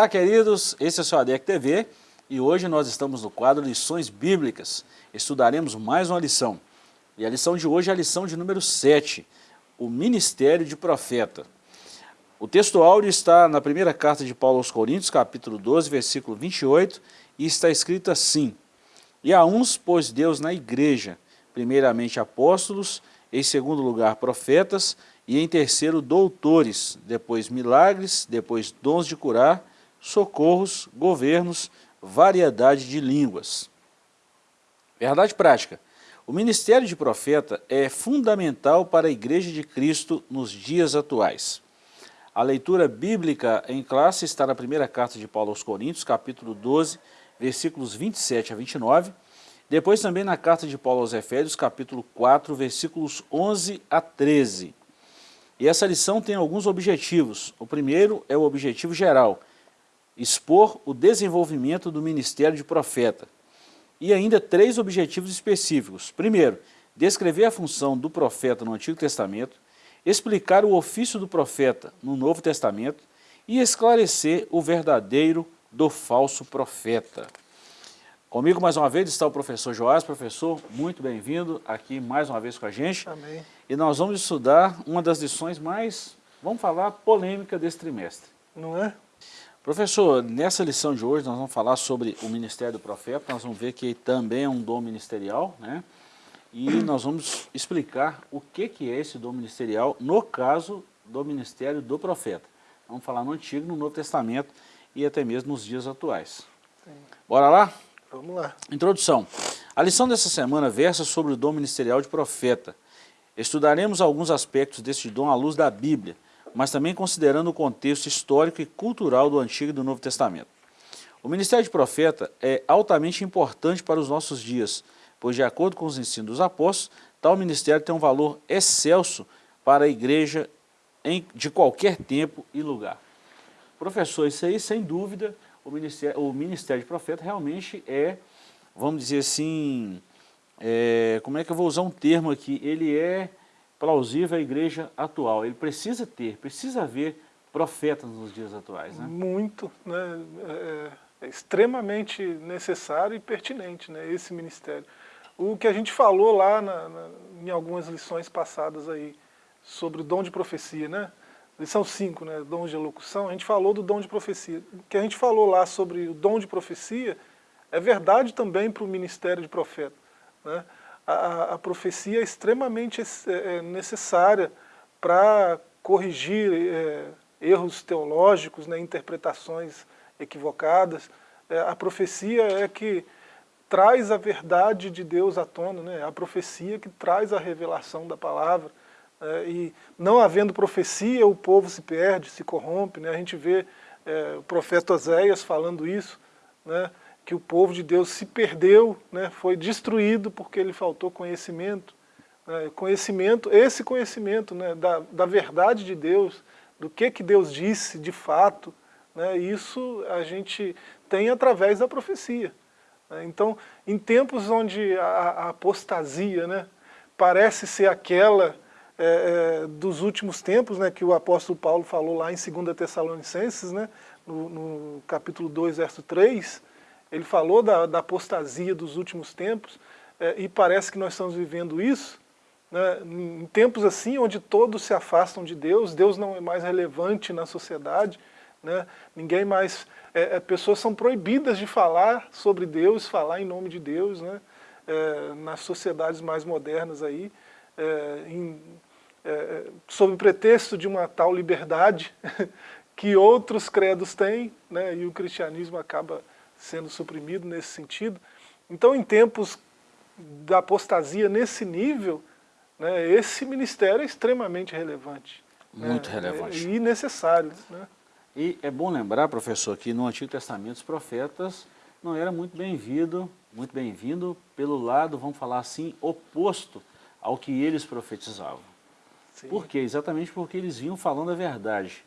Olá, queridos, esse é o seu ADEC TV e hoje nós estamos no quadro Lições Bíblicas. Estudaremos mais uma lição. E a lição de hoje é a lição de número 7, o Ministério de Profeta. O texto áudio está na primeira carta de Paulo aos Coríntios, capítulo 12, versículo 28, e está escrito assim, E a uns pôs Deus na igreja, primeiramente apóstolos, em segundo lugar profetas, e em terceiro doutores, depois milagres, depois dons de curar, socorros, governos, variedade de línguas. Verdade prática. O ministério de profeta é fundamental para a Igreja de Cristo nos dias atuais. A leitura bíblica em classe está na primeira carta de Paulo aos Coríntios, capítulo 12, versículos 27 a 29, depois também na carta de Paulo aos Efésios, capítulo 4, versículos 11 a 13. E essa lição tem alguns objetivos. O primeiro é o objetivo geral, expor o desenvolvimento do ministério de profeta. E ainda três objetivos específicos. Primeiro, descrever a função do profeta no Antigo Testamento, explicar o ofício do profeta no Novo Testamento e esclarecer o verdadeiro do falso profeta. Comigo mais uma vez está o professor Joás. Professor, muito bem-vindo aqui mais uma vez com a gente. Amém. E nós vamos estudar uma das lições mais, vamos falar, polêmica desse trimestre. Não é? Professor, nessa lição de hoje nós vamos falar sobre o ministério do profeta, nós vamos ver que também é um dom ministerial, né? E nós vamos explicar o que, que é esse dom ministerial no caso do ministério do profeta. Vamos falar no Antigo, no Novo Testamento e até mesmo nos dias atuais. Bora lá? Vamos lá. Introdução. A lição dessa semana versa sobre o dom ministerial de profeta. Estudaremos alguns aspectos deste dom à luz da Bíblia, mas também considerando o contexto histórico e cultural do Antigo e do Novo Testamento. O ministério de profeta é altamente importante para os nossos dias, pois de acordo com os ensinos dos apóstolos, tal ministério tem um valor excelso para a igreja em, de qualquer tempo e lugar. Professor, isso aí sem dúvida o ministério, o ministério de profeta realmente é, vamos dizer assim, é, como é que eu vou usar um termo aqui, ele é plausível à igreja atual, ele precisa ter, precisa haver profetas nos dias atuais. Né? Muito, né? É, é extremamente necessário e pertinente né? esse ministério. O que a gente falou lá na, na, em algumas lições passadas aí, sobre o dom de profecia, né? lição 5, né, dons de elocução, a gente falou do dom de profecia. O que a gente falou lá sobre o dom de profecia é verdade também para o ministério de profeta. Né? A, a, profecia é extremamente é, é necessária para corrigir é, erros teológicos, né, interpretações equivocadas. É, a profecia é que traz a verdade de Deus à tona, né? a profecia que traz a revelação da palavra. É, e não havendo profecia, o povo se perde, se corrompe. Né? A gente vê é, o profeta Oséias falando isso, né? Que o povo de Deus se perdeu, né? foi destruído porque ele faltou conhecimento. Né? Conhecimento, esse conhecimento né? da, da verdade de Deus, do que, que Deus disse de fato, né? isso a gente tem através da profecia. Né? Então, em tempos onde a, a apostasia né? parece ser aquela é, é, dos últimos tempos, né, que o apóstolo Paulo falou lá em 2 Tessalonicenses, né, no, no, capítulo 2, verso 3, ele falou da, da apostasia dos últimos tempos, é, e parece que nós estamos vivendo isso, né, em tempos assim, onde todos se afastam de Deus, Deus não é mais relevante na sociedade, né, ninguém mais, é, é pessoas são proibidas de falar sobre Deus, falar em nome de Deus, né, é, nas sociedades mais modernas aí, em, é, sob pretexto de uma tal liberdade que outros credos têm, né, e o cristianismo acaba sendo suprimido nesse sentido. Então, em tempos da apostasia nesse nível, né, esse ministério é extremamente relevante. Né, Muito né, relevante. E necessário. Né? E é bom lembrar, professor, que no Antigo Testamento os profetas não eram muito bem-vindo, muito bem-vindo pelo lado, vamos falar assim, oposto ao que eles profetizavam. Sim. Por quê? Exatamente porque eles vinham falando a verdade.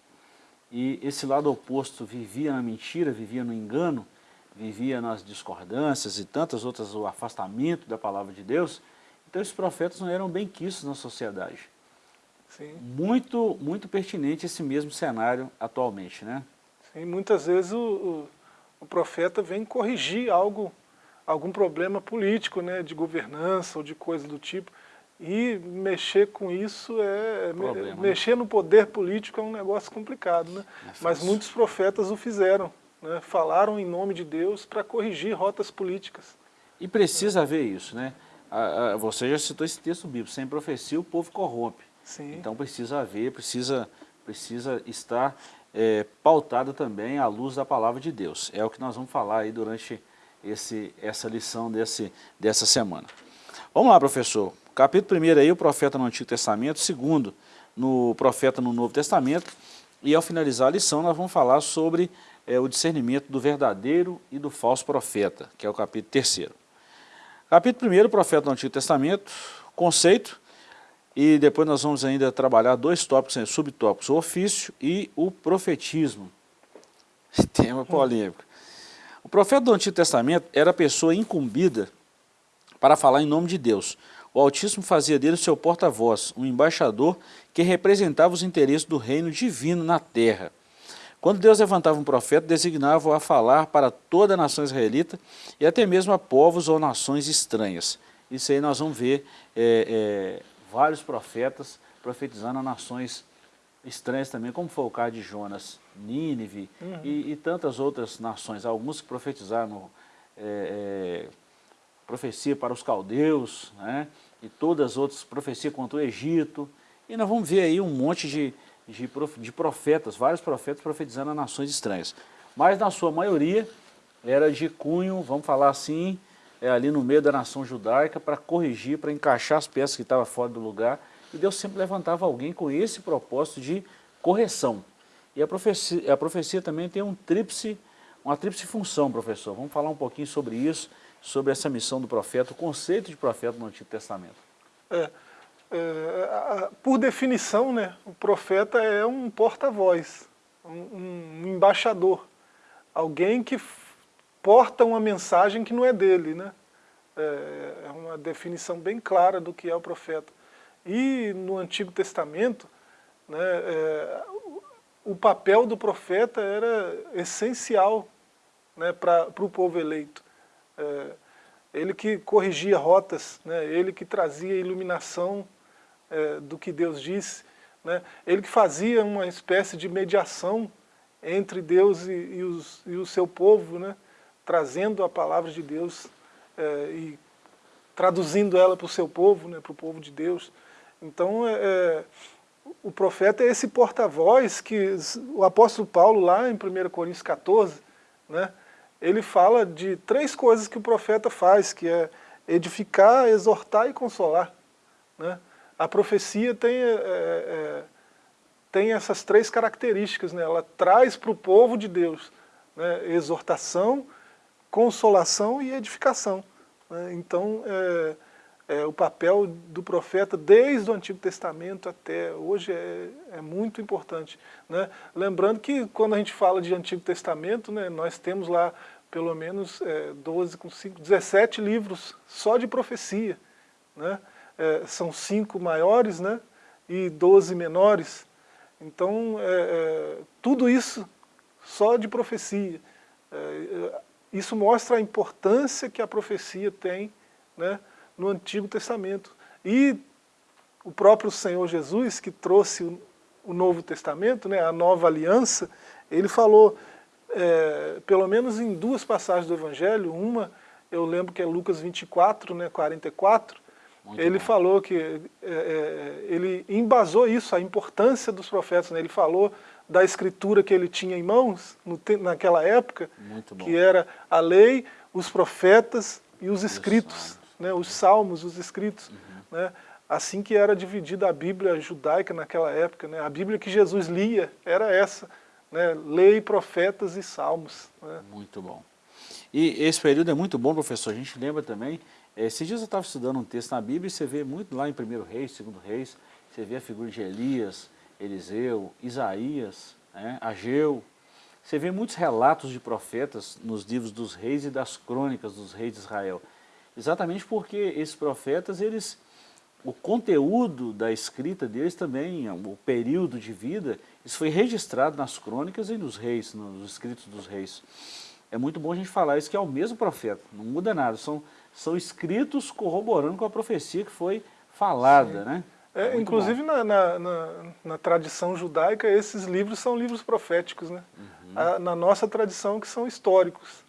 E esse lado oposto vivia na mentira, vivia no engano, vivia nas discordâncias e tantas outras, o afastamento da palavra de Deus. Então esses profetas não eram bem quistos na sociedade. Sim. Muito, muito pertinente esse mesmo cenário atualmente, né? E muitas vezes o, o, o, profeta vem corrigir algo, algum problema político, né, de governança ou de coisa do tipo. E mexer com isso é... Problema, né? mexer né? no poder político é um negócio complicado, né? É Mas muitos profetas o fizeram, né? falaram em nome de Deus para corrigir rotas políticas. E precisa haver isso, né? Você já citou esse texto bíblico, sem profecia o povo corrompe. Sim. Então precisa haver, precisa, precisa estar é, pautada também à luz da palavra de Deus. É o que nós vamos falar aí durante esse, essa lição desse, dessa semana. Vamos lá, professor. Capítulo 1 aí, o profeta no Antigo Testamento, segundo, no profeta no Novo Testamento, e ao finalizar a lição nós vamos falar sobre é, o discernimento do verdadeiro e do falso profeta, que é o capítulo 3. Capítulo 1, profeta do Antigo Testamento, conceito, e depois nós vamos ainda trabalhar dois tópicos, né, subtópicos, o ofício e o profetismo. Tema polêmico. O profeta do Antigo Testamento era a pessoa incumbida para falar em nome de Deus. O Altíssimo fazia dele seu porta-voz, um embaixador que representava os interesses do reino divino na terra. Quando Deus levantava um profeta, designava-o a falar para toda a nação israelita e até mesmo a povos ou nações estranhas. Isso aí nós vamos ver é, é, vários profetas profetizando a nações estranhas também, como foi o caso de Jonas, Nínive uhum. e, e, tantas outras nações. Alguns que profetizaram é, é, profecia para os caldeus, né? e todas as outras profecias contra o Egito. E nós vamos ver aí um monte de, de, de profetas, vários profetas profetizando a nações estranhas. Mas na sua maioria era de cunho, vamos falar assim, é, ali no meio da nação judaica para corrigir, para encaixar as peças que estavam fora do lugar. E Deus sempre levantava alguém com esse propósito de correção. E a profecia, a profecia também tem um tríplice, uma tríplice função, professor. Vamos falar um pouquinho sobre isso, sobre essa missão do profeta, o conceito de profeta no Antigo Testamento. É, é, por definição, né, o profeta é um porta-voz, um, um embaixador, alguém que porta uma mensagem que não é dele, né? É, é uma definição bem clara do que é o profeta. E no Antigo Testamento, né, é, o papel do profeta era essencial né, para o povo eleito. É, ele que corrigia rotas, né, ele que trazia iluminação é, do que Deus disse, né, ele que fazia uma espécie de mediação entre Deus e, e, os, e o seu povo, né, trazendo a palavra de Deus é, e traduzindo ela para o seu povo, né, para o povo de Deus. Então, é, é o profeta é esse porta-voz que o apóstolo Paulo, lá em 1 Coríntios 14, né, ele fala de três coisas que o profeta faz, que é edificar, exortar e consolar. Né? A profecia tem, é, é, tem essas três características, né? ela traz para o povo de Deus né? exortação, consolação e edificação. Né? Então, é, é, o papel do profeta desde o Antigo Testamento até hoje é, é muito importante. Né? Lembrando que quando a gente fala de Antigo Testamento, né, nós temos lá pelo menos é, 12 com 5, 17 livros só de profecia. Né? É, são cinco maiores né, e 12 menores. Então, é, é, tudo isso só de profecia. É, isso mostra a importância que a profecia tem né, no Antigo Testamento. E o próprio Senhor Jesus, que trouxe o, o Novo Testamento, né, a nova aliança, ele falou, é, pelo menos em duas passagens do Evangelho, uma eu lembro que é Lucas 24, né, 44, Muito ele bom. falou que, é, é, ele embasou isso, a importância dos profetas, né, ele falou da escritura que ele tinha em mãos no, naquela época, que era a lei, os profetas e os escritos, né, os salmos, os escritos. Uhum. Né, assim que era dividida a Bíblia judaica naquela época. Né, a Bíblia que Jesus lia era essa, né, lei, profetas e salmos. Né. Muito bom. E esse período é muito bom, professor. A gente lembra também, esses dias eu estava estudando um texto na Bíblia e você vê muito lá em 1 Reis, 2 Reis, você vê a figura de Elias, Eliseu, Isaías, né, Ageu. Você vê muitos relatos de profetas nos livros dos reis e das crônicas dos reis de Israel. Exatamente porque esses profetas, eles o conteúdo da escrita deles também, o período de vida, isso foi registrado nas crônicas e nos reis, nos escritos dos reis. É muito bom a gente falar isso, que é o mesmo profeta, não muda nada, são, são escritos corroborando com a profecia que foi falada, Sim. né? É, inclusive na, na, na, na, tradição judaica, esses livros são livros proféticos, né? Uhum. A, na nossa tradição, que são históricos.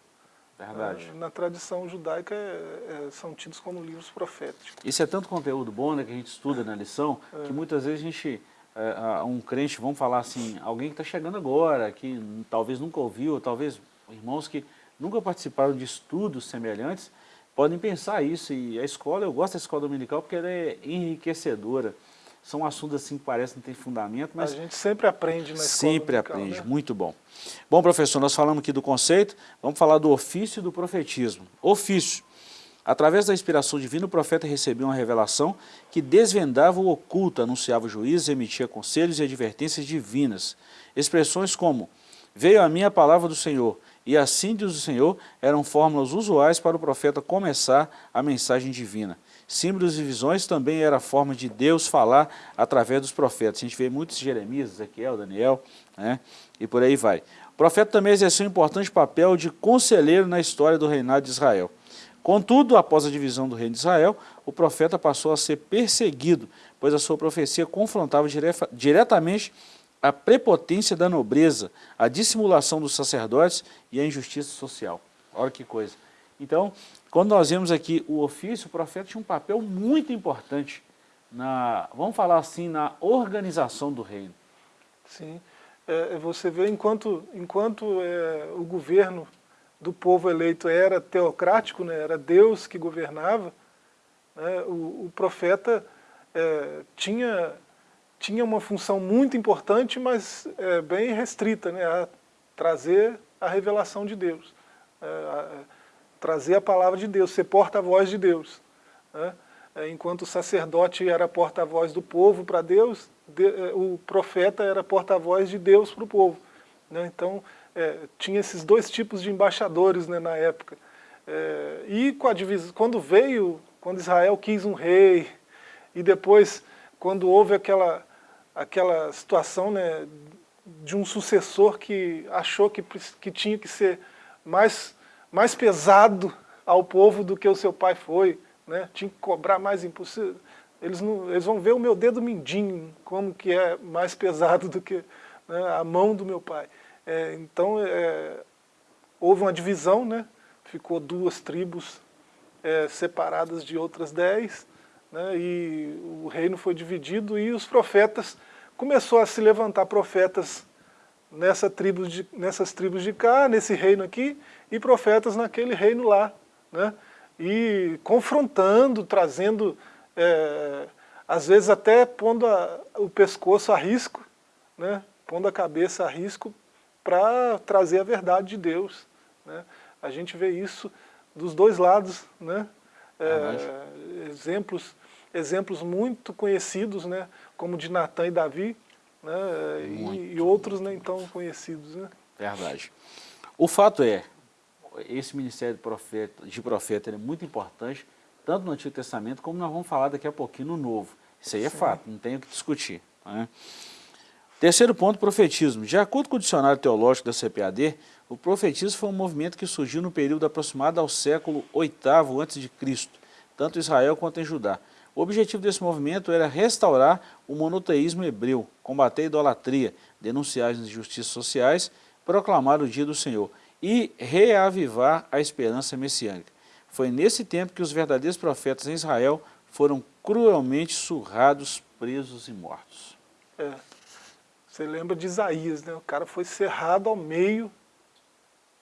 Verdade. Na tradição judaica é, é, são tidos como livros proféticos. Isso é tanto conteúdo bom né, que a gente estuda na lição, é. que muitas vezes a gente, é, um crente, vamos falar assim, alguém que está chegando agora, que talvez nunca ouviu, talvez irmãos que nunca participaram de estudos semelhantes, podem pensar isso. E a escola, eu gosto da escola dominical porque ela é enriquecedora são assuntos assim que parecem não ter fundamento, mas... A gente sempre aprende na escola Sempre aprende, né? muito bom. Bom, professor, nós falamos aqui do conceito, vamos falar do ofício e do profetismo. Ofício. Através da inspiração divina, o profeta recebeu uma revelação que desvendava o oculto, anunciava juízes, emitia conselhos e advertências divinas. Expressões como, veio a mim a palavra do Senhor, e assim diz o Senhor, eram fórmulas usuais para o profeta começar a mensagem divina. Símbolos e visões também era a forma de Deus falar através dos profetas. A gente vê muitos Jeremias, Ezequiel, Daniel, né? e por aí vai. O profeta também exerceu um importante papel de conselheiro na história do reinado de Israel. Contudo, após a divisão do reino de Israel, o profeta passou a ser perseguido, pois a sua profecia confrontava diretamente a prepotência da nobreza, a dissimulação dos sacerdotes e a injustiça social. Olha que coisa. Então, quando nós vemos aqui o ofício, o profeta tinha um papel muito importante na, vamos falar assim, na organização do reino. Sim, é, você vê enquanto, enquanto é, o governo do povo eleito era teocrático, né, era Deus que governava, né, o, o, profeta é, tinha, tinha uma função muito importante, mas é, bem restrita, né, a trazer a revelação de Deus. É, a, trazer a palavra de Deus, ser porta-voz de Deus. Né? É, enquanto o sacerdote era porta-voz do povo para Deus, é, o profeta era porta-voz de Deus para o povo. Né? Então, é, tinha esses dois tipos de embaixadores né, na época. É, e com a quando veio, quando Israel quis um rei, e depois, quando houve aquela, aquela situação né, de um sucessor que achou que, que tinha que ser mais mais pesado ao povo do que o seu pai foi, né? tinha que cobrar mais imposto. Eles, não, eles vão ver o meu dedo mindinho, como que é mais pesado do que né, a mão do meu pai. É, então, é, houve uma divisão, né? ficou duas tribos é, separadas de outras dez, né? e o reino foi dividido e os profetas, começou a se levantar profetas nessa tribo de, nessas tribos de cá, nesse reino aqui, e profetas naquele reino lá. Né? E confrontando, trazendo, é, às vezes até pondo a, o pescoço a risco, né? pondo a cabeça a risco para trazer a verdade de Deus. Né? A gente vê isso dos dois lados, né? É, exemplos, exemplos muito conhecidos, né? como de Natan e Davi, né? E, e, outros nem tão conhecidos. Né? Verdade. O fato é, esse ministério de profeta, de profeta é muito importante, tanto no Antigo Testamento, como nós vamos falar daqui a pouquinho no Novo. Isso aí é Sim. fato, não tem o que discutir. Né? Terceiro ponto, profetismo. De acordo com o dicionário teológico da CPAD, o profetismo foi um movimento que surgiu no período aproximado ao século VIII a.C., tanto em Israel quanto em Judá. O objetivo desse movimento era restaurar o monoteísmo hebreu, combater a idolatria, denunciar as injustiças sociais, proclamar o dia do Senhor e reavivar a esperança messiânica. Foi nesse tempo que os verdadeiros profetas em Israel foram cruelmente surrados, presos e mortos. É. Você lembra de Isaías, né? o cara foi cerrado ao meio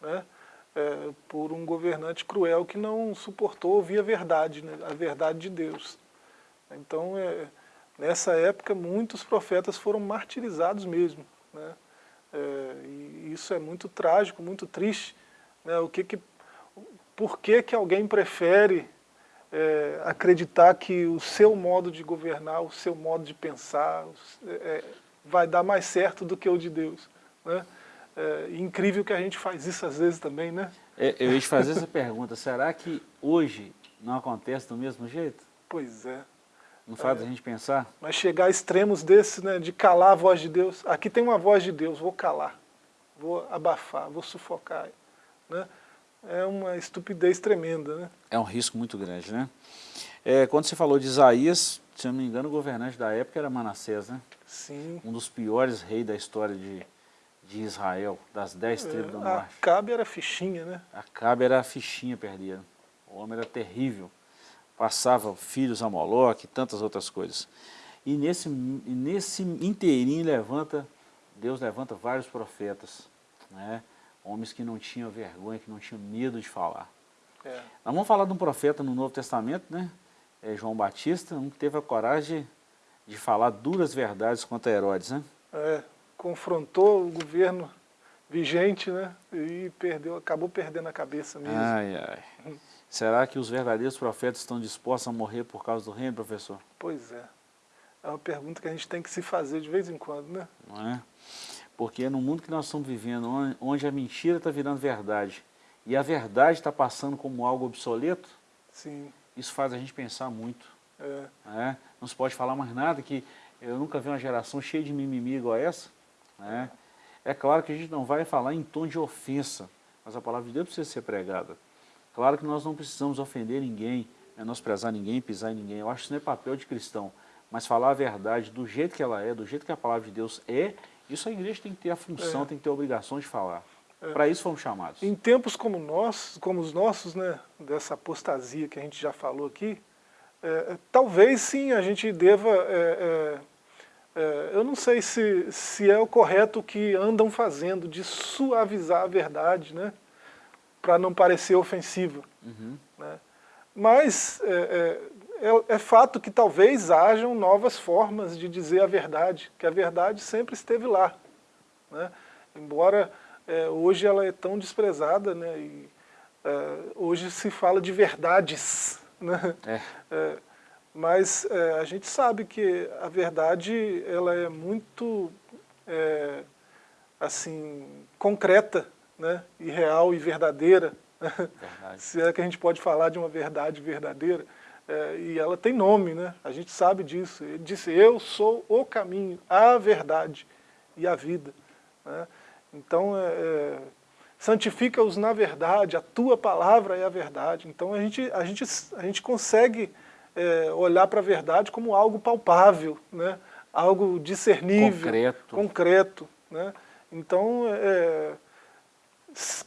né? É, por um governante cruel que não suportou ouvir a verdade, né? a verdade de Deus. Então, é, nessa época, muitos profetas foram martirizados mesmo. Né? É, e isso é muito trágico, muito triste. Né? O que que, por que, que alguém prefere é, acreditar que o seu modo de governar, o seu modo de pensar, é, vai dar mais certo do que o de Deus? Né? É incrível que a gente faz isso às vezes também, né? É, eu ia te fazer essa pergunta, será que hoje não acontece do mesmo jeito? Pois é. Não faz é, a gente pensar? Mas chegar a extremos desses, né, de calar a voz de Deus. Aqui tem uma voz de Deus, vou calar, vou abafar, vou sufocar. Né? É uma estupidez tremenda. Né? É um risco muito grande, né? É, quando você falou de Isaías, se não me engano, o governante da época era Manassés, né? Sim. Um dos piores reis da história de, de Israel, das dez é, tribos do norte. Acabe era fichinha, né? Acabe era a fichinha perdida. O homem era terrível. Passava filhos a Moloque e tantas outras coisas. E nesse, nesse inteirinho levanta, Deus levanta vários profetas, né? homens que não tinham vergonha, que não tinham medo de falar. É. Nós vamos falar de um profeta no Novo Testamento, né? É João Batista, um que teve a coragem de, de falar duras verdades contra Herodes, né? É, confrontou o governo vigente, né? E perdeu, acabou perdendo a cabeça mesmo. Ai, ai. Será que os verdadeiros profetas estão dispostos a morrer por causa do reino, professor? Pois é. É uma pergunta que a gente tem que se fazer de vez em quando, né? Não é? Porque no mundo que nós estamos vivendo, onde a mentira está virando verdade, e a verdade está passando como algo obsoleto, Sim. isso faz a gente pensar muito. É. É? Não se pode falar mais nada, que eu nunca vi uma geração cheia de mimimi igual essa. É? é claro que a gente não vai falar em tom de ofensa, mas a palavra de Deus precisa ser pregada. Claro que nós não precisamos ofender ninguém, menosprezar ninguém, pisar em ninguém. Eu acho que isso não é papel de cristão. Mas falar a verdade do jeito que ela é, do jeito que a palavra de Deus é, isso a igreja tem que ter a função, é. tem que ter a obrigação de falar. É. Para isso fomos chamados. Em tempos como, nós, como os nossos, né, dessa apostasia que a gente já falou aqui, é, é talvez sim a gente deva... É, é, eu não sei se, se é o correto o que andam fazendo, de suavizar a verdade, né, para não parecer ofensiva. Uhum. Né. Mas é, é, fato que talvez hajam novas formas de dizer a verdade, que a verdade sempre esteve lá. Né? Embora é, hoje ela é tão desprezada, né? E, é, hoje se fala de verdades, né? É. é mas é, a gente sabe que a verdade ela é muito é, assim concreta, né? E real e verdadeira. Se é que a gente pode falar de uma verdade verdadeira. É, e ela tem nome, né? a gente sabe disso. Ele disse, eu sou o caminho, a verdade e a vida. Né? Então, é, é, santifica-os na verdade, a tua palavra é a verdade. Então a gente, a gente, a gente consegue é, olhar para a verdade como algo palpável, né? algo discernível, concreto. concreto né? Então, é,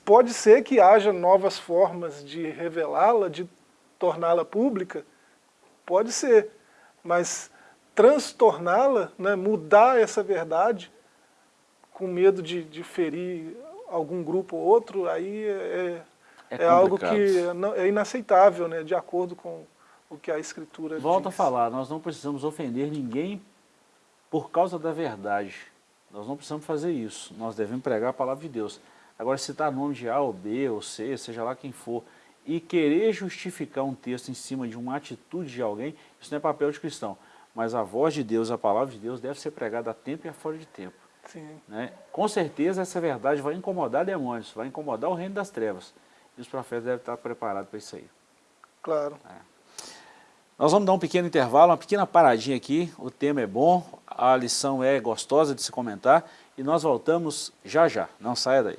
pode ser que haja novas formas de revelá-la, de torná-la pública, pode ser, mas transtorná-la, né, mudar essa verdade, com medo de, de ferir algum grupo ou outro, aí é, é, é algo que é inaceitável, né, de acordo com o que a Escritura Volto diz. a falar, nós não precisamos ofender ninguém por causa da verdade. Nós não precisamos fazer isso. Nós devemos pregar a palavra de Deus. Agora, citar nome de A ou B ou C, seja lá quem for, e querer justificar um texto em cima de uma atitude de alguém, isso não é papel de cristão. Mas a voz de Deus, a palavra de Deus deve ser pregada a tempo e a fora de tempo. Sim. Né? Com certeza essa verdade vai incomodar demônios, vai incomodar o reino das trevas. E os profetas devem estar preparados para isso aí. Claro. É. Nós vamos dar um pequeno intervalo, uma pequena paradinha aqui. O tema é bom, a lição é gostosa de se comentar. E nós voltamos já já. Não saia daí.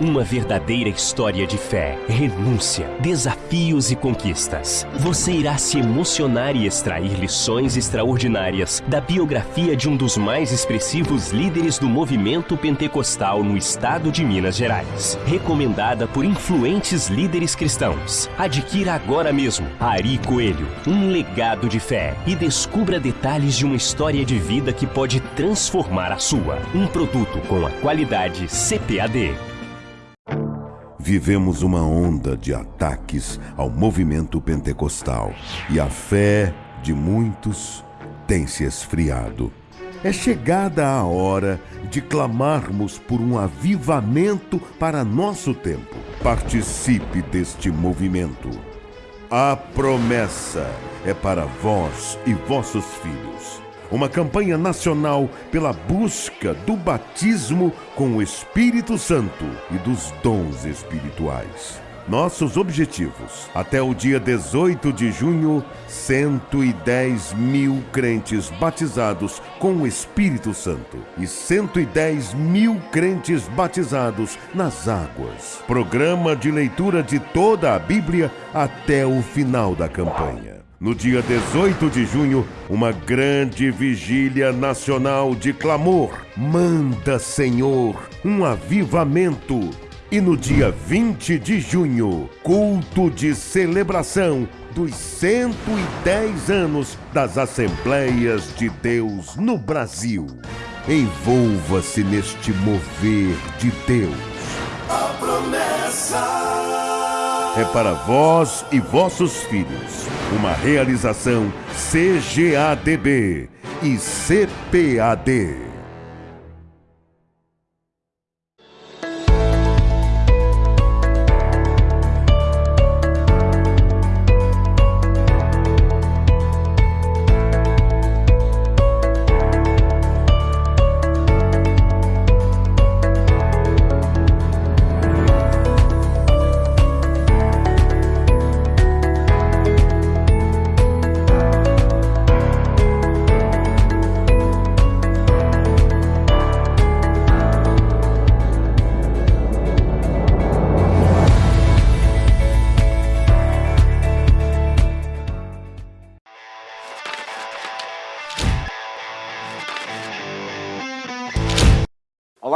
Uma verdadeira história de fé, renúncia, desafios e conquistas. Você irá se emocionar e extrair lições extraordinárias da biografia de um dos mais expressivos líderes do movimento pentecostal no estado de Minas Gerais. Recomendada por influentes líderes cristãos. Adquira agora mesmo Ari Coelho, um legado de fé e descubra detalhes de uma história de vida que pode transformar a sua. Um produto com a qualidade CPAD vivemos uma onda de ataques ao movimento pentecostal e a fé de muitos tem se esfriado. É chegada a hora de clamarmos por um avivamento para nosso tempo. Participe deste movimento. A promessa é para vós e vossos filhos uma campanha nacional pela busca do batismo com o Espírito Santo e dos dons espirituais. Nossos objetivos. Até o dia 18 de junho, 110 mil crentes batizados com o Espírito Santo e 110 mil crentes batizados nas águas. Programa de leitura de toda a Bíblia até o final da campanha. No dia 18 de junho, uma grande vigília nacional de clamor. Manda, Senhor, um avivamento e no dia 20 de junho, culto de celebração dos 110 anos das Assembleias de Deus no Brasil. Envolva-se neste mover de Deus. A promessa é para vós e vossos filhos. Uma realização CGADB e CPAD.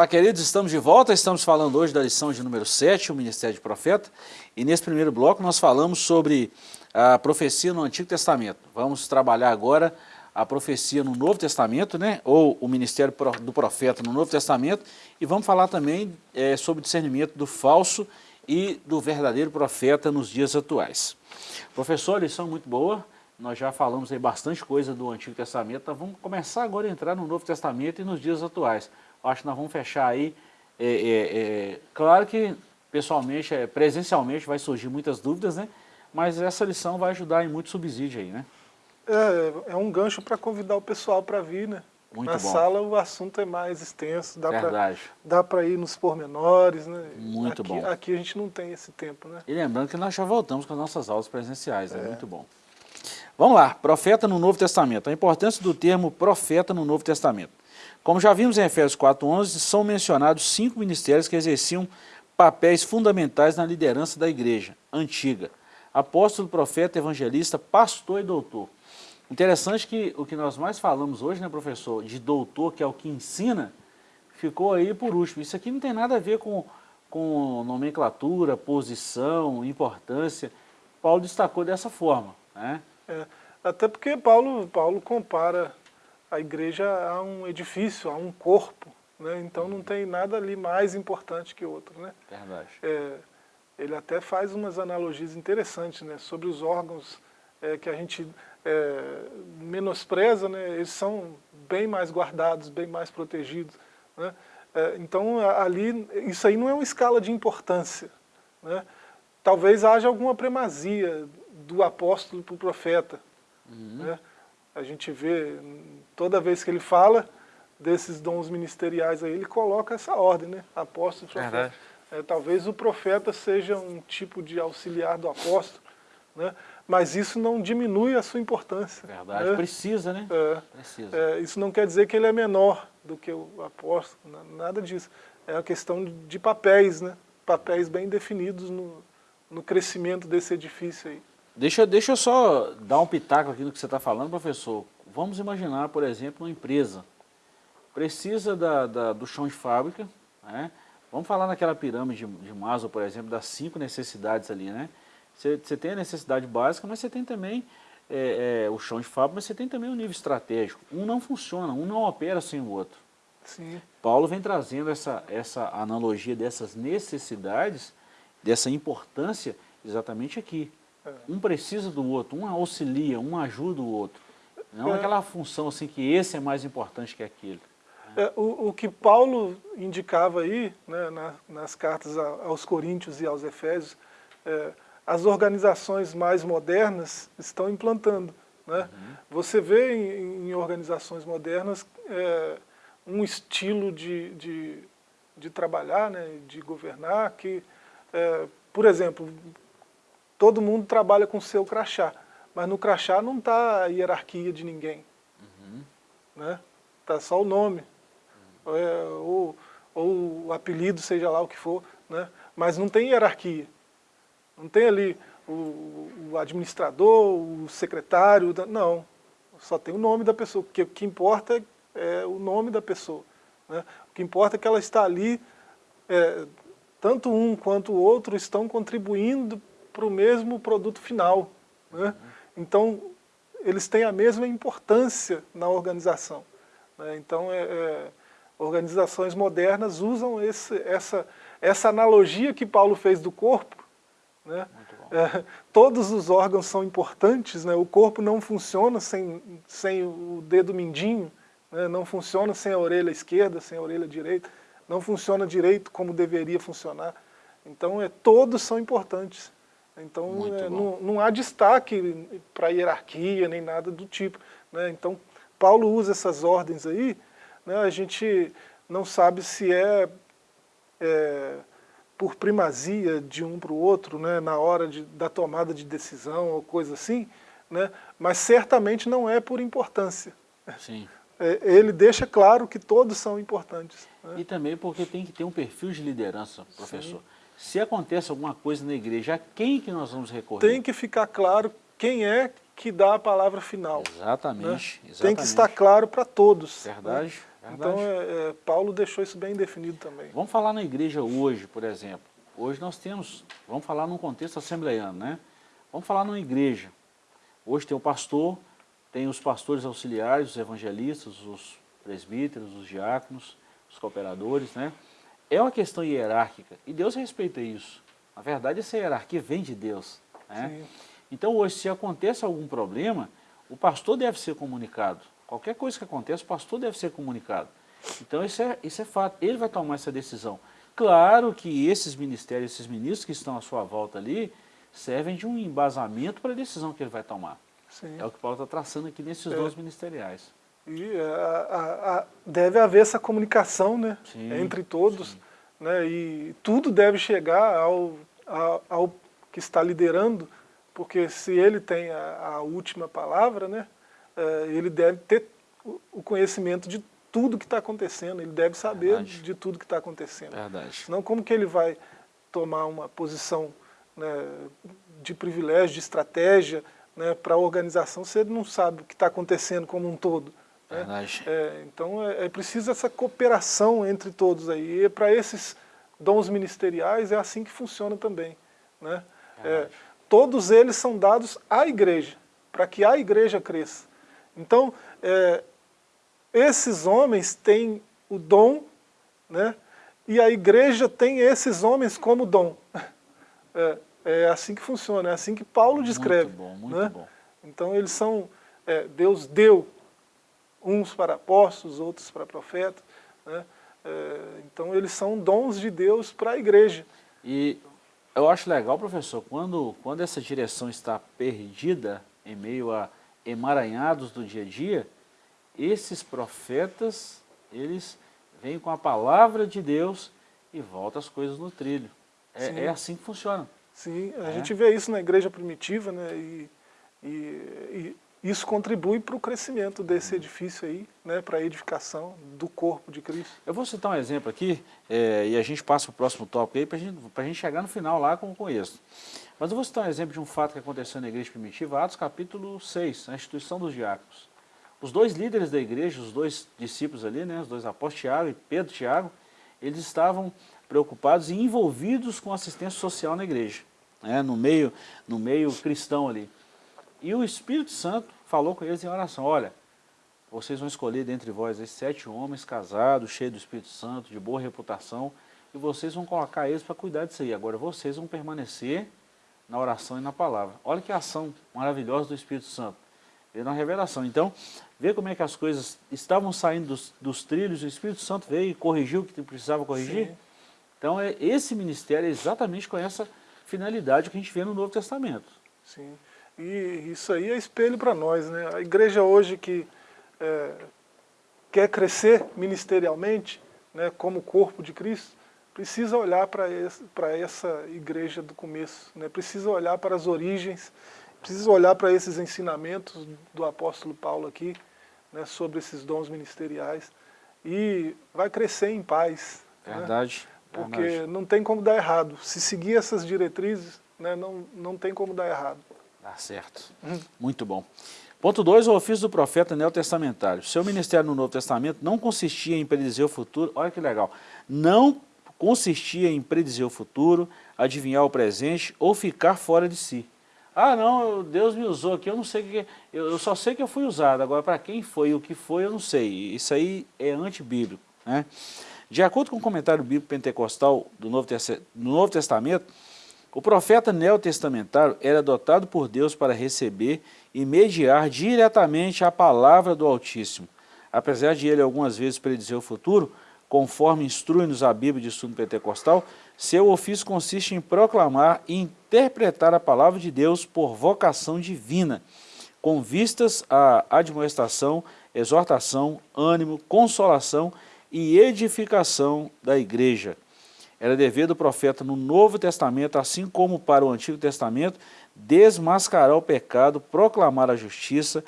Queridos, estamos de volta. Estamos falando hoje da lição de número 7, o Ministério de Profeta. E nesse primeiro bloco nós falamos sobre a profecia no Antigo Testamento. Vamos trabalhar agora a profecia no Novo Testamento, né? ou o Ministério do Profeta no Novo Testamento. E vamos falar também é, sobre o discernimento do falso e do verdadeiro profeta nos dias atuais. Professor, lição muito boa. Nós já falamos aí bastante coisa do Antigo Testamento. Então vamos começar agora a entrar no Novo Testamento e nos dias atuais acho que nós vamos fechar aí. É, é, é, claro que pessoalmente, é, presencialmente vai surgir muitas dúvidas, né? Mas essa lição vai ajudar em muito subsídio aí, né? É, é um gancho para convidar o pessoal para vir, né? Muito Na bom. sala o assunto é mais extenso, dá para ir nos pormenores, né? Muito aqui, bom. Aqui a gente não tem esse tempo, né? E lembrando que nós já voltamos com as nossas aulas presenciais, é muito bom. Vamos lá, profeta no Novo Testamento. A importância do termo profeta no Novo Testamento. Como já vimos em Efésios 4.11, são mencionados cinco ministérios que exerciam papéis fundamentais na liderança da igreja antiga. Apóstolo, profeta, evangelista, pastor e doutor. Interessante que o que nós mais falamos hoje, né, professor, de doutor, que é o que ensina, ficou aí por último. Isso aqui não tem nada a ver com, com nomenclatura, posição, importância. Paulo destacou dessa forma. Né? É, até porque Paulo, Paulo compara a igreja a um edifício, a um corpo, né? então não tem nada ali mais importante que outro. Né? Verdade. É, ele até faz umas analogias interessantes né? sobre os órgãos é, que a gente é, menospreza, né? eles são bem mais guardados, bem mais protegidos. Né? É, então ali, isso aí não é uma escala de importância. Né? Talvez haja alguma primazia do apóstolo para o profeta. Uhum. Né? A gente vê, toda vez que ele fala desses dons ministeriais aí, ele coloca essa ordem, né? Apóstolo, profeta. É, talvez o profeta seja um tipo de auxiliar do apóstolo, né? mas isso não diminui a sua importância. Verdade, né? precisa, né? É, precisa. É, isso não quer dizer que ele é menor do que o apóstolo, nada disso. É uma questão de papéis, né? papéis bem definidos no, no crescimento desse edifício aí. Deixa, deixa eu só dar um pitaco aqui no que você está falando, professor. Vamos imaginar, por exemplo, uma empresa. Precisa da, da, do chão de fábrica, né? Vamos falar naquela pirâmide de, de Maslow, por exemplo, das cinco necessidades ali, né? Você, você tem a necessidade básica, mas você tem também é, é, o chão de fábrica, mas você tem também o nível estratégico. Um não funciona, um não opera sem o outro. Sim. Paulo vem trazendo essa, essa analogia dessas necessidades, dessa importância, exatamente aqui. Um precisa do outro, um auxilia, um ajuda o outro. Não é. aquela função assim que esse é mais importante que aquele. É, o, o, que Paulo indicava aí, né, na, nas cartas aos Coríntios e aos Efésios, é, as organizações mais modernas estão implantando. Né? Uhum. Você vê em, em, organizações modernas é, um estilo de, de, de, trabalhar, né, de governar, que, é, por exemplo, todo mundo trabalha com o seu crachá, mas no crachá não está a hierarquia de ninguém. Uhum. Né? Está só o nome, uhum. é, ou, ou o apelido, seja lá o que for, né? mas não tem hierarquia. Não tem ali o, o administrador, o secretário, não. Só tem o nome da pessoa, porque o que importa é, é o nome da pessoa. Né? O que importa é que ela está ali, é, tanto um quanto o outro estão contribuindo para o mesmo produto final. Né? Então, eles têm a mesma importância na organização. Né? Então, é, é, organizações modernas usam esse, essa, essa analogia que Paulo fez do corpo, né? É, todos os órgãos são importantes, né? o corpo não funciona sem, sem o dedo mindinho, né? não funciona sem a orelha esquerda, sem a orelha direita, não funciona direito como deveria funcionar. Então é, todos são importantes. Então é, não, não, há destaque para hierarquia nem nada do tipo. Né? Então Paulo usa essas ordens aí, né? a gente não sabe se é, é por primazia de um para o outro, né, na hora de, da tomada de decisão ou coisa assim, né, mas certamente não é por importância. Sim. É, ele deixa claro que todos são importantes. Né? E também porque tem que ter um perfil de liderança, professor. Sim. Se acontece alguma coisa na igreja, a quem que nós vamos recorrer? Tem que ficar claro quem é que dá a palavra final. Exatamente. Né? exatamente. Tem que estar claro para todos. Verdade. Né? Então, é, é, Paulo deixou isso bem definido também. Vamos falar na igreja hoje, por exemplo. Hoje nós temos, vamos falar num contexto assembleiano, né? Vamos falar numa igreja. Hoje tem o pastor, tem os pastores auxiliares, os evangelistas, os presbíteros, os diáconos, os cooperadores, né? É uma questão hierárquica e Deus respeita isso. Na verdade, essa hierarquia vem de Deus. Né? Então hoje, se acontece algum problema, o pastor deve ser comunicado. Qualquer coisa que aconteça, o pastor deve ser comunicado. Então isso é, isso é fato, ele vai tomar essa decisão. Claro que esses ministérios, esses ministros que estão à sua volta ali, servem de um embasamento para a decisão que ele vai tomar. Sim. É o que Paulo está traçando aqui nesses é. dons ministeriais. E a, a, a, deve haver essa comunicação né, sim, entre todos, né, e tudo deve chegar ao, ao, ao, que está liderando, porque se ele tem a, a última palavra, né, é, ele deve ter o conhecimento de tudo que está acontecendo, ele deve saber Verdade. de tudo que está acontecendo. Verdade. Senão como que ele vai tomar uma posição né, de privilégio, de estratégia né, para a organização se ele não sabe o que está acontecendo como um todo? Verdade. É, então é, é preciso essa cooperação entre todos aí. E para esses dons ministeriais é assim que funciona também. Né? É, todos eles são dados à igreja, para que a igreja cresça. Então, é, esses homens têm o dom, né? e a igreja tem esses homens como dom. É, é assim que funciona, é assim que Paulo descreve. Muito bom, muito né? bom. Então eles são, é, Deus deu uns para apóstolos, outros para profetas, né? É, então eles são dons de Deus para a igreja. E eu acho legal, professor, quando, quando essa direção está perdida em meio a emaranhados do dia a dia, esses profetas, eles vêm com a palavra de Deus e voltam as coisas no trilho. É, é assim que funciona. Sim, a é. gente vê isso na igreja primitiva, né? E, e, e isso contribui para o crescimento desse edifício aí, né? Para a edificação do corpo de Cristo. Eu vou citar um exemplo aqui, é, e a gente passa para o próximo tópico aí, para gente, a gente chegar no final lá com, com isso. Mas eu vou citar um exemplo de um fato que aconteceu na igreja primitiva, Atos capítulo 6, a instituição dos diáconos. Os dois líderes da igreja, os dois discípulos ali, né, os dois apóstolos Tiago e Pedro Tiago, eles estavam preocupados e envolvidos com assistência social na igreja, né, no, meio, no meio cristão ali. E o Espírito Santo falou com eles em oração, olha, vocês vão escolher dentre vós esses sete homens casados, cheios do Espírito Santo, de boa reputação, e vocês vão colocar eles para cuidar disso aí. Agora vocês vão permanecer na oração e na palavra. Olha que ação maravilhosa do Espírito Santo. Veio na revelação. Então, vê como é que as coisas estavam saindo dos, dos trilhos, o Espírito Santo veio e corrigiu o que precisava corrigir. Sim. Então, é, esse ministério é exatamente com essa finalidade que a gente vê no Novo Testamento. Sim, e isso aí é espelho para nós, né? A igreja hoje que é, quer crescer ministerialmente, né, como corpo de Cristo, precisa olhar para essa igreja do começo, né, precisa olhar para as origens, precisa olhar para esses ensinamentos do apóstolo Paulo aqui, né, sobre esses dons ministeriais, e vai crescer em paz. Né, verdade. Né, porque verdade. não tem como dar errado. Se seguir essas diretrizes, né, não, não tem como dar errado. Tá certo. Hum. Muito bom. Ponto 2, o ofício do profeta neotestamentário. Seu ministério no Novo Testamento não consistia em predizer o futuro, olha que legal, não consistia em predizer o futuro, adivinhar o presente ou ficar fora de si. Ah não, Deus me usou aqui, eu não sei que, eu, só sei que eu fui usado, agora para quem foi, o que foi, eu não sei. Isso aí é antibíblico. Né? De acordo com o comentário bíblico pentecostal do Novo, do Novo Testamento, o profeta neotestamentário era dotado por Deus para receber e mediar diretamente a palavra do Altíssimo. Apesar de ele algumas vezes predizer o futuro, conforme instrui-nos a Bíblia de estudo pentecostal, seu ofício consiste em proclamar e interpretar a palavra de Deus por vocação divina, com vistas à admoestação, exortação, ânimo, consolação e edificação da igreja. Era dever do profeta no Novo Testamento, assim como para o Antigo Testamento, desmascarar o pecado, proclamar a justiça,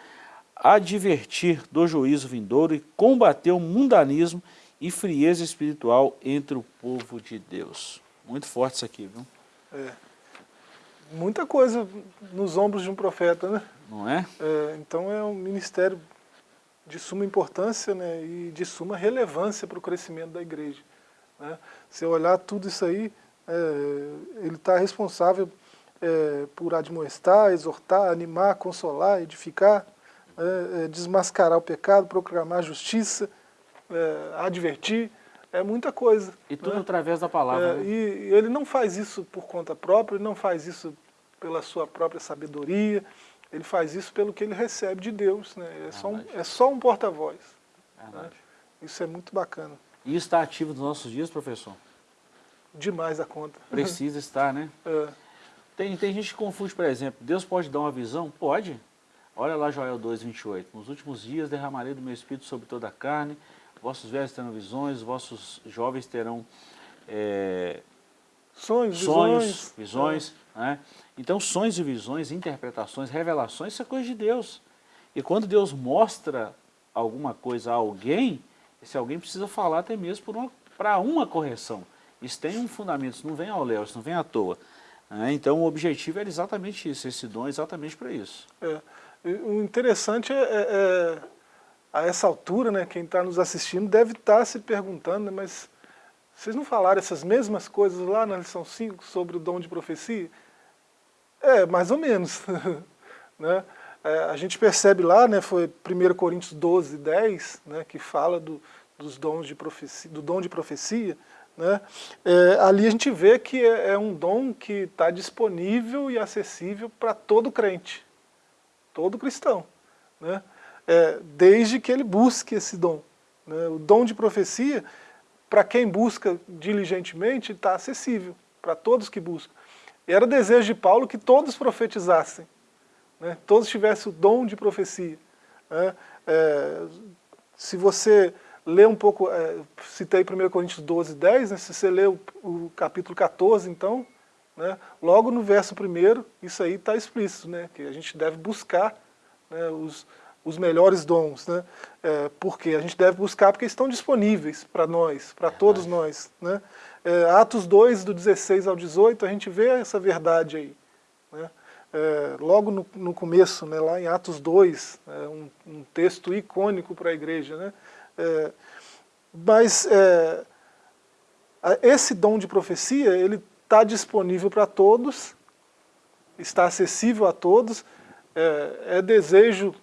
advertir do juízo vindouro e combater o mundanismo e frieza espiritual entre o povo de Deus. Muito forte isso aqui, viu? É. Muita coisa nos ombros de um profeta, né? Não é? é então é um ministério de suma importância né, e de suma relevância para o crescimento da igreja. Né? Se olhar tudo isso aí, é, ele está responsável é, por admoestar, exortar, animar, consolar, edificar, é, é desmascarar o pecado, proclamar a justiça, é, advertir, é muita coisa. E tudo né? através da palavra. É, né? E ele não faz isso por conta própria, ele não faz isso pela sua própria sabedoria, ele faz isso pelo que ele recebe de Deus. Né? É, só um, é só um porta-voz. Né? Isso é muito bacana. E está ativo nos nossos dias, professor? Demais a conta. Precisa estar, né? É. Tem, tem gente que confunde, por exemplo, Deus pode dar uma visão? Pode. Olha lá Joel 2, 28. Nos últimos dias derramarei do meu espírito sobre toda a carne, vossos velhos terão visões, vossos jovens terão é, sonhos, sonhos, visões. visões é. né? Então sonhos e visões, interpretações, revelações, isso é coisa de Deus. E quando Deus mostra alguma coisa a alguém, esse alguém precisa falar até mesmo para uma, uma correção. Isso tem um fundamento, isso não vem ao léu, isso não vem à toa. Né? Então o objetivo era exatamente isso, esse dom é exatamente para isso. É. O interessante é, é, é, a essa altura, né, quem está nos assistindo deve estar tá se perguntando, né, mas vocês não falaram essas mesmas coisas lá na lição 5 sobre o dom de profecia? É, mais ou menos. né? É, a gente percebe lá, né, foi 1 Coríntios 12, 10, né, que fala do, dos dons de profecia, do dom de profecia, né, é, ali a gente vê que é, é um dom que está disponível e acessível para todo crente, todo cristão, né, é, desde que ele busque esse dom. Né, o dom de profecia, para quem busca diligentemente, está acessível, para todos que buscam. Era desejo de Paulo que todos profetizassem, né? todos tivessem o dom de profecia. Né? É, se você lê um pouco, é, citei 1 Coríntios 12, 10, né? se você lê o, o capítulo 14, então, né? logo no verso 1, isso aí está explícito, né? que a gente deve buscar né? os, os melhores dons. Né? É, porque a gente deve buscar porque estão disponíveis para nós, para todos nós. Né? É, Atos 2, do 16 ao 18, a gente vê essa verdade aí. Né? É, logo no, no, começo, né, lá em Atos 2, é, um, um, texto icônico para a igreja. Né, é, mas é, esse dom de profecia, ele está disponível para todos, está acessível a todos, é, é desejo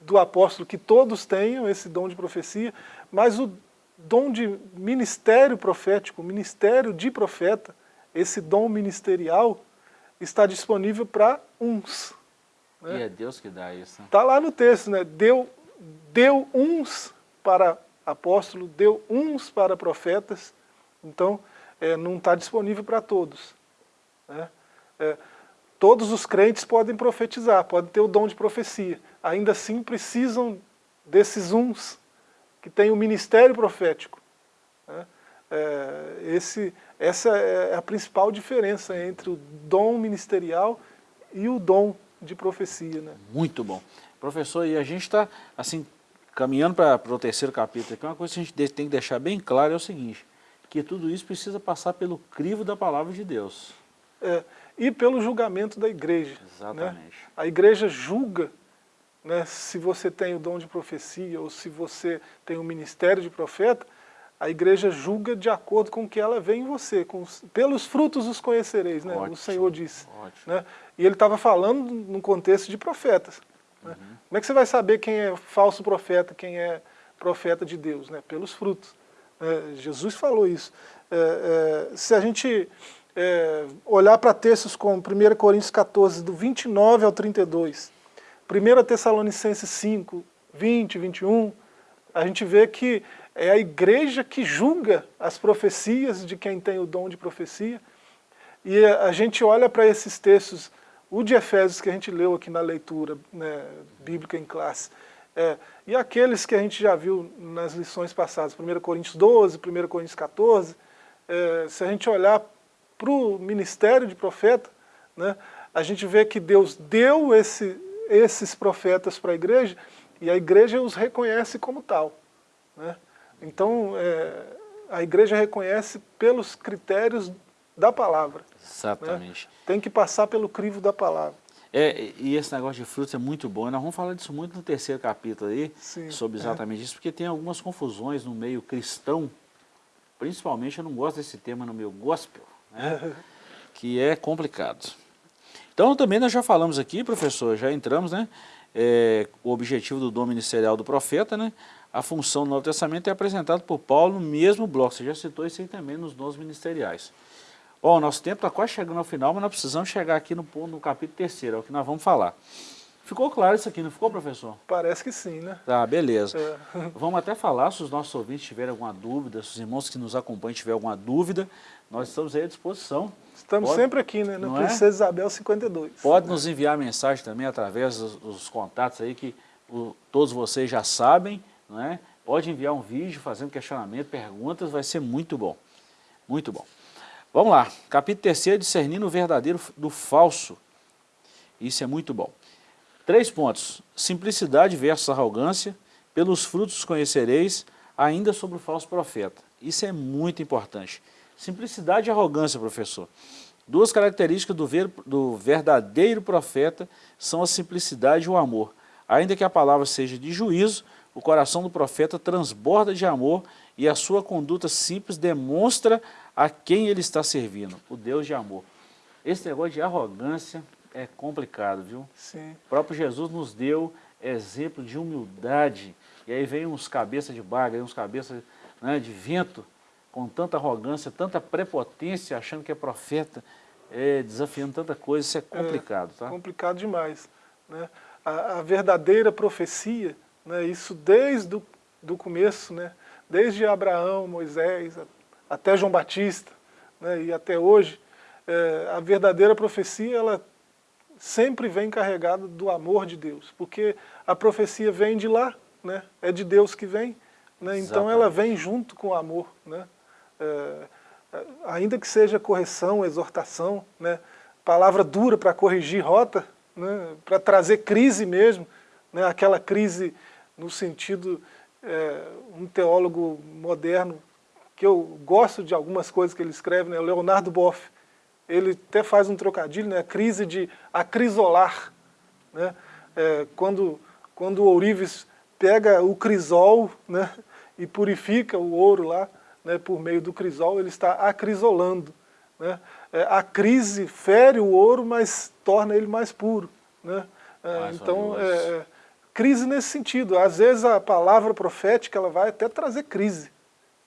do apóstolo que todos tenham esse dom de profecia, mas o dom de ministério profético, ministério de profeta, esse dom ministerial, está disponível para uns. Né? E é Deus que dá isso. Está lá no texto, né? Deu, deu uns para apóstolo, deu uns para profetas, então é, não está disponível para todos. Né? É, todos os crentes podem profetizar, podem ter o dom de profecia, ainda assim precisam desses uns que tem o ministério profético. Né? É, esse, essa é a principal diferença entre o dom ministerial e o dom de profecia. Né? Muito bom. Professor, e a gente está assim, caminhando para o terceiro capítulo aqui, uma coisa que a gente tem que deixar bem claro é o seguinte, que tudo isso precisa passar pelo crivo da palavra de Deus. É, e pelo julgamento da igreja. Né? Exatamente. Né? A igreja julga né, se você tem o dom de profecia ou se você tem o ministério de profeta, a igreja julga de acordo com o que ela vê em você. Com, pelos frutos os conhecereis, né? Ótimo, o Senhor disse. Né? E ele estava falando num contexto de profetas. Né? Uhum. Como é que você vai saber quem é falso profeta, quem é profeta de Deus? Né? Pelos frutos. É, Jesus falou isso. É, é, se a gente é, olhar para textos como 1 Coríntios 14, do 29 ao 32, 1 Tessalonicenses 5, 20, 21, a gente vê que é a igreja que julga as profecias de quem tem o dom de profecia. E a gente olha para esses textos, o de Efésios que a gente leu aqui na leitura né, bíblica em classe, é, e aqueles que a gente já viu nas lições passadas, 1 Coríntios 12, 1 Coríntios 14, é, se a gente olhar para o ministério de profeta, né, a gente vê que Deus deu esse, esses profetas para a igreja e a igreja os reconhece como tal. Né? Então, é, a igreja reconhece pelos critérios da palavra. Né? Exatamente. Né? Tem que passar pelo crivo da palavra. É, e esse negócio de frutos é muito bom. Nós vamos falar disso muito no terceiro capítulo aí, Sim, sobre é. exatamente é. isso, porque tem algumas confusões no meio cristão, principalmente eu não gosto desse tema no meio gospel, né? que é complicado. Então também nós já falamos aqui, professor, já entramos, né? É, o objetivo do dom ministerial do profeta, né? A função do Novo Testamento é apresentada por Paulo no mesmo bloco. Você já citou isso aí também nos dons ministeriais. Bom, nosso tempo está quase chegando ao final, mas nós precisamos chegar aqui no, no capítulo terceiro, é o que nós vamos falar. Ficou claro isso aqui, não ficou, professor? Parece que sim, né? Tá, beleza. É. Vamos até falar, se os nossos ouvintes tiverem alguma dúvida, se os irmãos que nos acompanham tiverem alguma dúvida, nós estamos aí à disposição. Estamos Pode, sempre aqui, né? Na Princesa é? Isabel 52. Pode nos enviar mensagem também através dos, dos contatos aí que o, todos vocês já sabem, não é? Pode enviar um vídeo fazendo questionamento, perguntas, vai ser muito bom. Muito bom. Vamos lá, capítulo 3, discernindo o verdadeiro do falso. Isso é muito bom. Três pontos, simplicidade versus arrogância, pelos frutos conhecereis, ainda sobre o falso profeta. Isso é muito importante. Simplicidade e arrogância, professor. Duas características do, ver, do verdadeiro profeta são a simplicidade e o amor. Ainda que a palavra seja de juízo, o coração do profeta transborda de amor e a sua conduta simples demonstra a quem ele está servindo, o Deus de amor. Esse negócio de arrogância é complicado, viu? Sim. O próprio Jesus nos deu exemplo de humildade, e aí vem uns cabeças de baga, uns cabeças né, de vento, com tanta arrogância, tanta prepotência, achando que é profeta, é, desafiando tanta coisa, isso é complicado, é, tá? complicado demais. Né? A, a verdadeira profecia né, isso desde o do começo, né, desde Abraão, Moisés, até João Batista, né, e até hoje, é, a verdadeira profecia, ela sempre vem carregada do amor de Deus, porque a profecia vem de lá, né, é de Deus que vem, né, então ela vem junto com o amor. Né, é, ainda que seja correção, exortação, né, palavra dura para corrigir rota, né, para trazer crise mesmo, né, aquela crise no sentido, é, um teólogo moderno, que eu gosto de algumas coisas que ele escreve, né, Leonardo Boff, ele até faz um trocadilho, né, a crise de acrisolar, né, é, quando, quando o ourives pega o crisol né, e purifica o ouro lá, né, por meio do crisol, ele está acrisolando. Né? É, a crise fere o ouro, mas torna ele mais puro. Né? É, então, é, crise nesse sentido. Às vezes a palavra profética ela vai até trazer crise,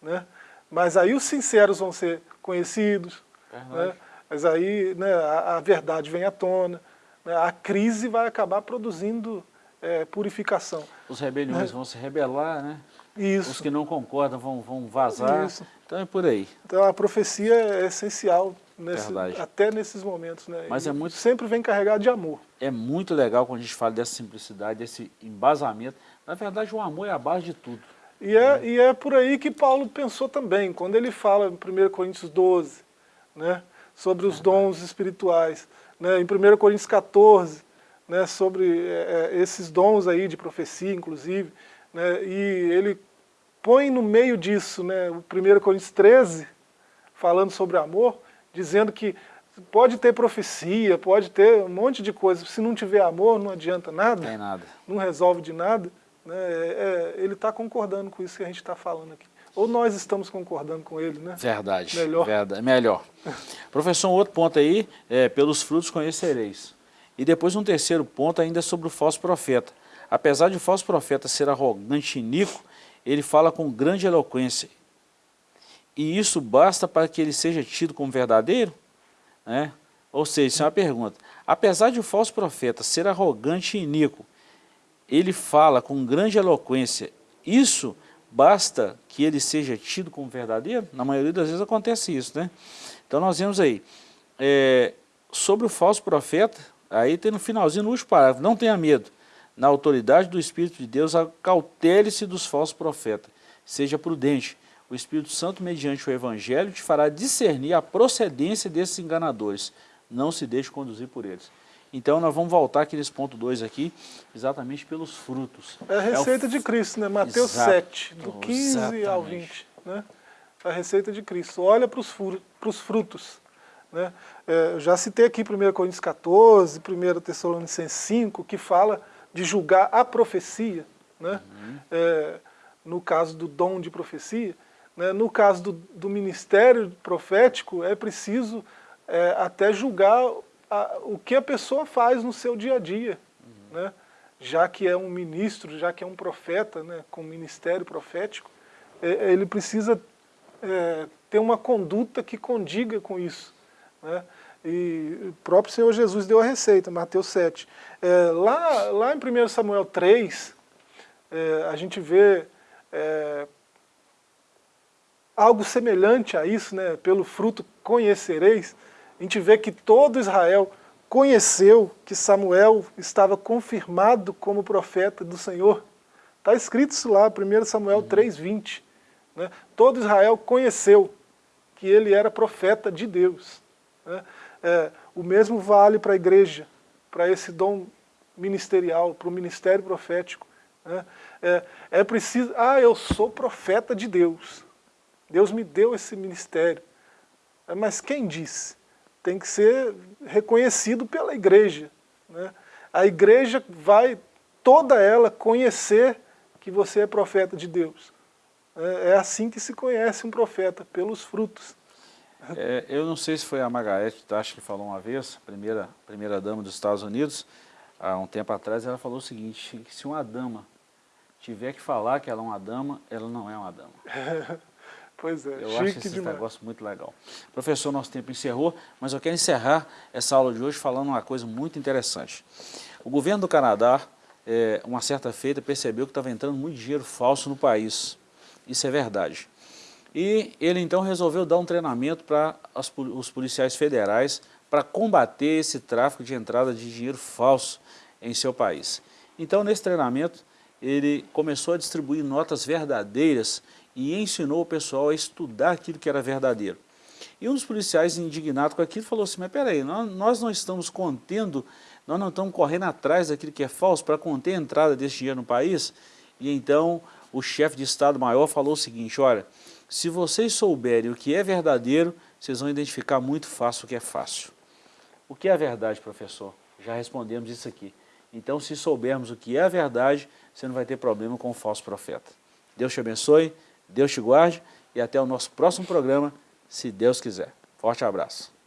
né? mas aí os sinceros vão ser conhecidos, né? mas aí né, a, a, verdade vem à tona, né? a crise vai acabar produzindo é, purificação. Os rebeliões né? vão se rebelar, né? Isso. Os que não concordam vão, vão vazar, Isso. então é por aí. Então a profecia é essencial Nesse, até nesses momentos. Né? Mas é muito, sempre vem carregado de amor. É muito legal quando a gente fala dessa simplicidade, desse embasamento. Na verdade, o amor é a base de tudo. E é, e é por aí que Paulo pensou também, quando ele fala em 1 Coríntios 12, né, sobre os dons espirituais, né, em 1 Coríntios 14, né, sobre é, é, esses dons aí de profecia, inclusive, né, e ele põe no meio disso né, o 1 Coríntios 13, falando sobre amor, dizendo que pode ter profecia, pode ter um monte de coisa, se não tiver amor não adianta nada, Tem nada. não resolve de nada, né, é, é ele está concordando com isso que a gente está falando aqui. Ou nós estamos concordando com ele, né? Verdade. Melhor. Verdade, melhor. Professor, um outro ponto aí, é, pelos frutos conhecereis. E depois um terceiro ponto ainda sobre o falso profeta. Apesar de o falso profeta ser arrogante e iníquo, ele fala com grande eloquência. E isso basta para que ele seja tido como verdadeiro? Né? Ou seja, isso é uma pergunta. Apesar de o falso profeta ser arrogante e iníquo, ele fala com grande eloquência, isso basta que ele seja tido como verdadeiro? Na maioria das vezes acontece isso, né? Então nós vemos aí, é, sobre o falso profeta, aí tem no finalzinho, no último parágrafo, não tenha medo, na autoridade do Espírito de Deus, acautele-se dos falsos profetas, seja prudente, o Espírito Santo, mediante o Evangelho, te fará discernir a procedência desses enganadores, não se deixe conduzir por eles. Então nós vamos voltar aqui nesse ponto 2 aqui, exatamente pelos frutos. É a receita é de Cristo, né? Mateus Exato. 7, do 15 ao Exatamente. 20. Né? A receita de Cristo. Olha para os frutos. Né? É, eu já citei aqui 1 Coríntios 14, 1 Tessalonicenses 5, que fala de julgar a profecia. Né? Uhum. É, no caso do dom de profecia. Né? No caso do, do ministério profético, é preciso é, até julgar a, o que a pessoa faz no seu dia a dia, Uhum. né? já que é um ministro, já que é um profeta, né, com ministério profético, é, ele precisa é, ter uma conduta que condiga com isso. Né? E o próprio Senhor Jesus deu a receita, Mateus 7. É, lá, lá em 1 Samuel 3, é, a gente vê é, algo semelhante a isso, né? pelo fruto conhecereis, a gente vê que todo Israel conheceu que Samuel estava confirmado como profeta do Senhor. Está escrito isso lá, 1 Samuel 3,20. Né? Todo Israel conheceu que ele era profeta de Deus. Né? É, o mesmo vale para a igreja, para esse dom ministerial, para o ministério profético. Né? É, é preciso, ah, eu sou profeta de Deus. Deus me deu esse ministério. É, mas quem disse? Tem que ser reconhecido pela igreja. Né? A igreja vai, toda ela, conhecer que você é profeta de Deus. É, é assim que se conhece um profeta, pelos frutos. É, eu não sei se foi a Margaret acho que falou uma vez, primeira, primeira dama dos Estados Unidos, há um tempo atrás, ela falou o seguinte, se uma dama tiver que falar que ela é uma dama, ela não é uma dama. Pois é, Eu acho esse demais. negócio muito legal. Professor, nosso tempo encerrou, mas eu quero encerrar essa aula de hoje falando uma coisa muito interessante. O governo do Canadá, é, uma certa feita, percebeu que estava entrando muito dinheiro falso no país. Isso é verdade. E ele então resolveu dar um treinamento para os policiais federais para combater esse tráfico de entrada de dinheiro falso em seu país. Então, nesse treinamento, ele começou a distribuir notas verdadeiras e ensinou o pessoal a estudar aquilo que era verdadeiro. E um dos policiais indignado com aquilo falou assim, mas peraí, nós, não estamos contendo, nós não estamos correndo atrás daquilo que é falso para conter a entrada desse dinheiro no país? E então o chefe de Estado-Maior falou o seguinte, olha, se vocês souberem o que é verdadeiro, vocês vão identificar muito fácil o que é fácil. O que é a verdade, professor? Já respondemos isso aqui. Então, se soubermos o que é a verdade, você não vai ter problema com o falso profeta. Deus te abençoe, Deus te guarde e até o nosso próximo programa, se Deus quiser. Forte abraço.